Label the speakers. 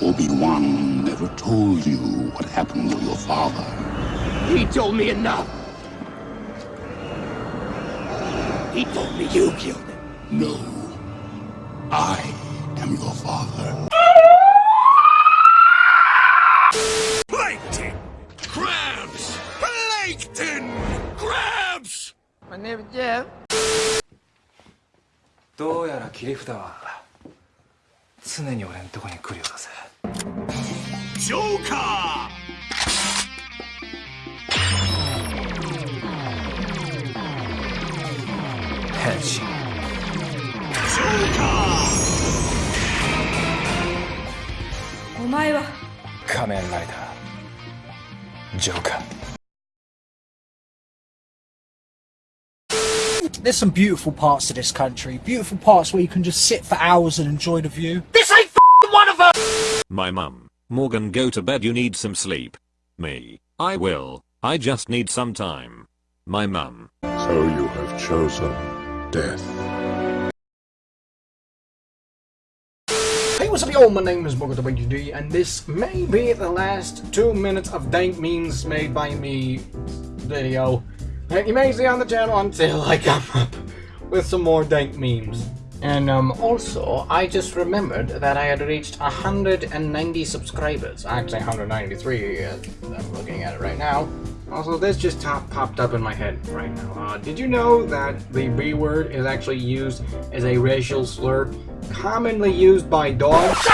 Speaker 1: Obi-Wan never told you what happened to your father.
Speaker 2: He told me enough. He told me you killed him.
Speaker 1: No. I am your father.
Speaker 2: Plankton! Crabs! Plankton! Crabs!
Speaker 3: My name is Jeff.
Speaker 4: どうやら切り札は常に俺んとこに来るようだぜ
Speaker 2: Joker!
Speaker 4: Henshin
Speaker 2: Joker!
Speaker 5: お前は
Speaker 4: 仮面ライダージョーカー
Speaker 6: There's some beautiful parts to this country. Beautiful parts where you can just sit for hours and enjoy the view. This ain't one of them!
Speaker 7: my mum. Morgan go to bed you need some sleep. Me. I will. I just need some time. My mum.
Speaker 1: So you have chosen death.
Speaker 6: Hey, what's up y'all? My name is MorganWD, and this may be the last two minutes of dank memes made by me video that you may see on the channel until I come up with some more dank memes. And um, also, I just remembered that I had reached 190 subscribers. Actually, 193, uh, I'm looking at it right now. Also, this just top popped up in my head right now. Uh, did you know that the B word is actually used as a racial slur commonly used by dogs?